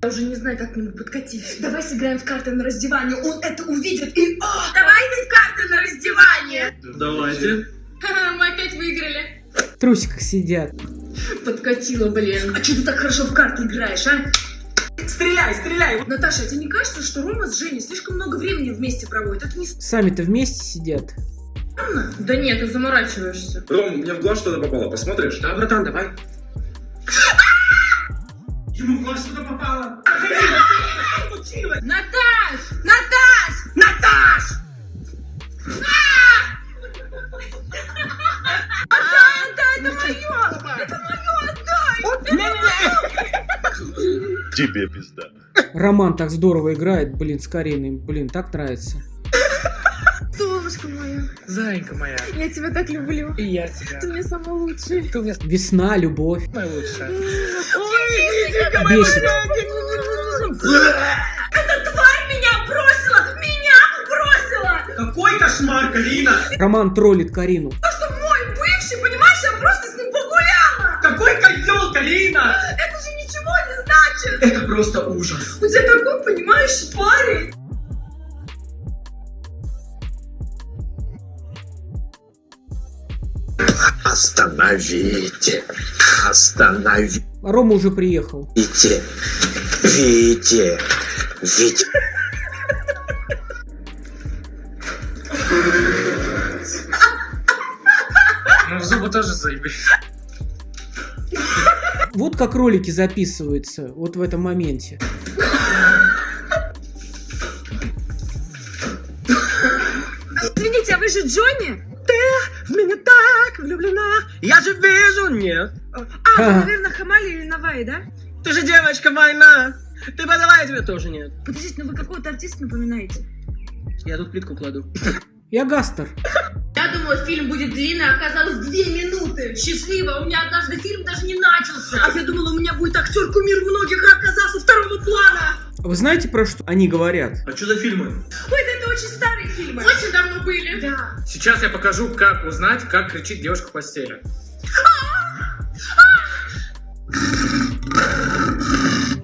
Я уже не знаю, как к нему подкатить. Давай сыграем в карты на раздевание. Он это увидит и... А! Давайте в карты на раздевание. Давайте. Мы опять выиграли. В трусиках сидят. Подкатила, блин. А что ты так хорошо в карты играешь, а? Стреляй, стреляй! Наташа, а тебе не кажется, что Рома с Женей слишком много времени вместе проводят? Это не Сами-то вместе сидят. Да нет, ты заморачиваешься. Ром, мне в глаз что-то попало, посмотришь? Да, братан, давай. Ему в глаз что-то попало. Наташ! Наташ! Наташ! Отдай, отдай, это мое! Это мое, отдай! Тебе пизда. Роман так здорово играет, блин, с Кариной. Блин, так нравится. Солнышко мое, Зайка моя. я тебя так люблю. И я тебя. Ты мне самый лучший. Ты у меня Весна, любовь. самая лучшая. Ой, Бесит. Эта тварь меня бросила! Меня бросила! Какой кошмар, Карина! Роман троллит Карину. То, что мой бывший, понимаешь, я просто с ним погуляла! Какой козел, Карина! Это же ничего не значит! Это просто ужас. У тебя такой, понимаешь, парень! Остановите! Остановите! Рома уже приехал. Вите! Вите! Ну, в зубы тоже заебись. Вот как ролики записываются, вот в этом моменте. Извините, а вы же Джонни? В меня так влюблена. Я же вижу, нет. А, вы, наверное, Хамали или Навай, да? Ты же девочка война. Ты подавай, тебе тоже нет. Подождите, ну вы какого-то артиста напоминаете? Я тут плитку кладу. Я Гастер. Я думала, фильм будет длинный, а оказалось две минуты. Счастливо, у меня однажды фильм даже не начался. А я думала, у меня будет актер кумир многих, а оказался второго плана. Вы знаете, про что они говорят? А что за фильмы? Ой, да очень старые фильмы. Очень давно были. Да. Сейчас я покажу, как узнать, как кричит девушка в постели.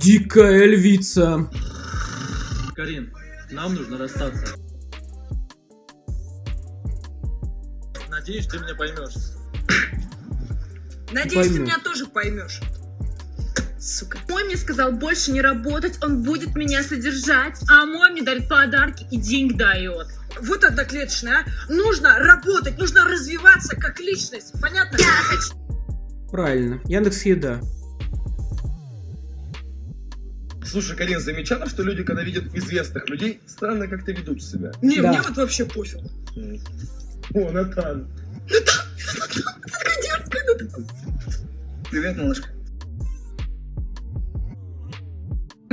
Дикая львица. Карин, нам нужно расстаться. Надеюсь, ты меня поймешь. Надеюсь, ты Пойму. меня тоже поймешь. Сука. Мой мне сказал больше не работать, он будет меня содержать, а мой мне дарит подарки и деньги дает. Вот одноклеточная, а? Нужно работать, нужно развиваться как личность, понятно? Я хочу. Правильно. Яндекс Еда. Слушай, Карин, замечала, что люди, когда видят известных людей, странно как-то ведут себя? Не, Да. мне вот вообще пофиг. О, Натан. Такая дерзкая, ну Привет, малышка.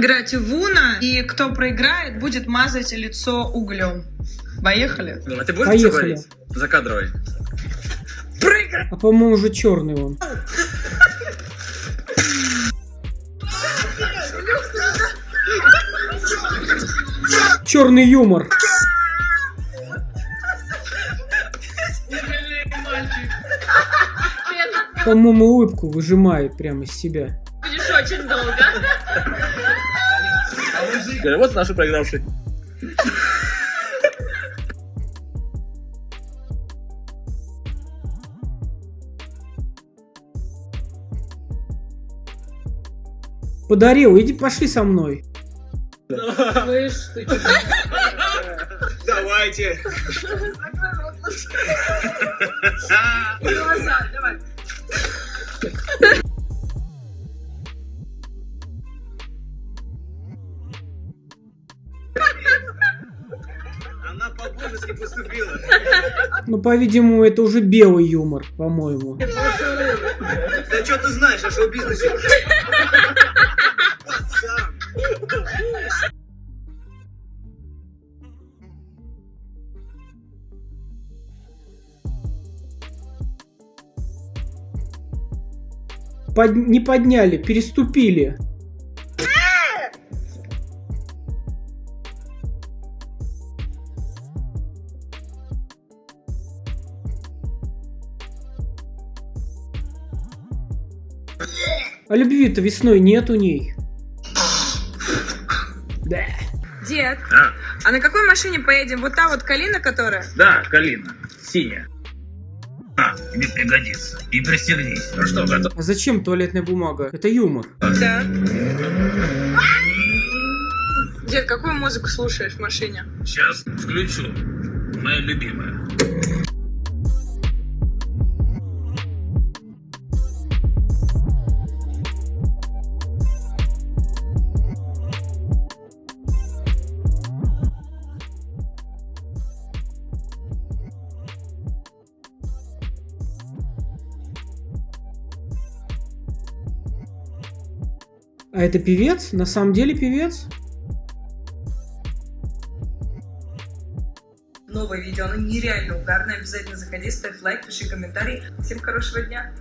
Играть в Уна, и кто проиграет, будет мазать лицо углем. Поехали? А ты будешь Поехали. говорить? Закадровый. А по-моему уже черный он. Черный юмор. По-моему, улыбку выжимает прямо из себя. Будешь очень долго. Вот наши проигравшие. Подарил, иди пошли со мной. Слышь, ты Давайте. глаза, давай. Ну, по-видимому, это уже белый юмор, по-моему. Да что ты знаешь о шоу-бизнесе? Под- Не подняли, переступили. А любви-то весной нет у ней. Да. Дед, А, а на какой машине поедем? Вот та вот Калина, которая? да, Калина, синяя. А, тебе пригодится. И пристегнись. Ну что, готов? А зачем туалетная бумага? Это юмор. Да. Дед, какую музыку слушаешь в машине? Сейчас включу. Моя любимая. А это певец? На самом деле певец? Новое видео, оно нереально угарное. Обязательно заходи, ставь лайк, пиши комментарий. Всем хорошего дня.